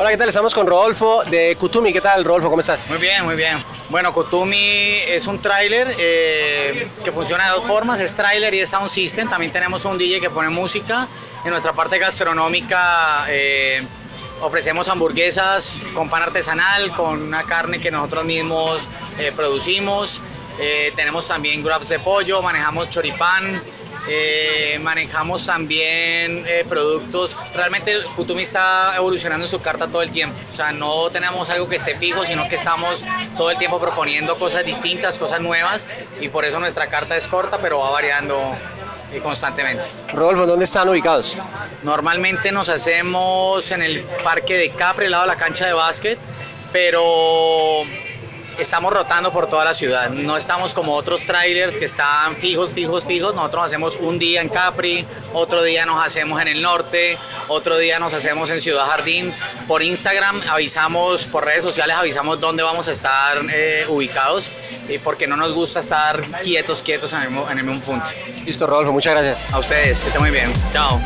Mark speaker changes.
Speaker 1: Hola, ¿qué tal? Estamos con Rodolfo de Kutumi. ¿Qué tal, Rodolfo? ¿Cómo estás?
Speaker 2: Muy bien, muy bien. Bueno, Kutumi es un tráiler eh, que funciona de dos formas, es tráiler y es sound system. También tenemos un DJ que pone música. En nuestra parte gastronómica eh, ofrecemos hamburguesas con pan artesanal, con una carne que nosotros mismos eh, producimos. tenemos también grabs de pollo, manejamos choripán, eh, manejamos también eh, productos, realmente Kutumi está evolucionando en su carta todo el tiempo, o sea, no tenemos algo que esté fijo, sino que estamos todo el tiempo proponiendo cosas distintas, cosas nuevas y por eso nuestra carta es corta, pero va variando eh, constantemente.
Speaker 1: Rodolfo, ¿dónde están ubicados?
Speaker 2: Normalmente nos hacemos en el parque de Capri, al lado de la cancha de básquet, pero estamos rotando por toda la ciudad. No estamos como otros trailers que están fijos, fijos, fijos. Nosotros hacemos un día en Capri, otro día nos hacemos en el norte, otro día nos hacemos en Ciudad Jardín. Por Instagram avisamos, por redes sociales avisamos dónde vamos a estar eh, ubicados, y porque no nos gusta estar quietos, quietos en el, en el mismo punto.
Speaker 1: Listo, Rodolfo, muchas gracias.
Speaker 2: A ustedes, que estén muy bien. Chao.